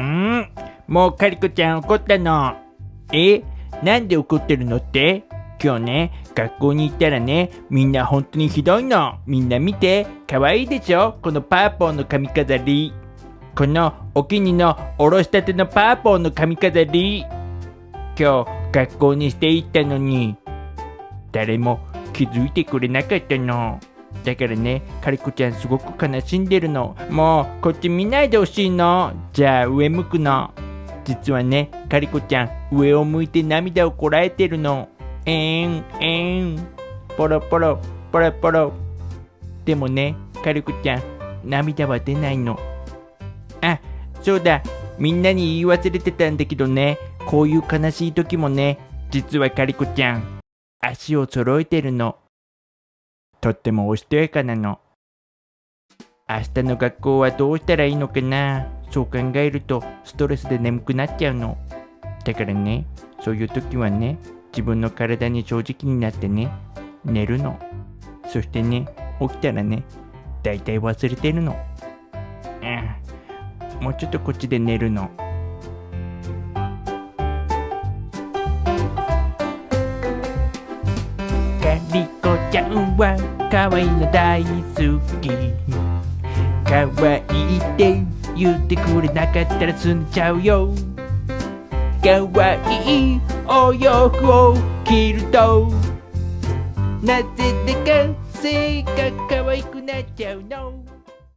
んもうカリコちゃん怒ったの。え？なんで怒ってるのって？今日ね、学校に行ったらね、みんな本当にひどいの。みんな見て、かわいいでしょ？このパーポーの髪飾り。このお気にのおろしたてのパーポーの髪飾り。今日学校にしていったのに、誰も気づいてくれなかったの。だからね、カリコちゃんすごく悲しんでるの。もう、こっち見ないでほしいの。じゃあ、上向くの。実はね、カリコちゃん、上を向いて涙をこらえてるの。えーん、えーん。ポロポロ、ポロポロ。でもね、カリコちゃん、涙は出ないの。あ、そうだ。みんなに言い忘れてたんだけどね、こういう悲しい時もね、実はカリコちゃん、足を揃えてるの。とってもおしとやかなの。明日の学校はどうしたらいいのかなそう考えるとストレスで眠くなっちゃうの。だからね、そういう時はね、自分の体に正直になってね、寝るの。そしてね、起きたらね、だいたい忘れてるの。うん。もうちょっとこっちで寝るの。ちゃんは可愛いの大好き。可愛いって言ってくれなかったら済んじゃうよ。可愛いお洋服を着るとなぜだか背が可愛くなっちゃうの。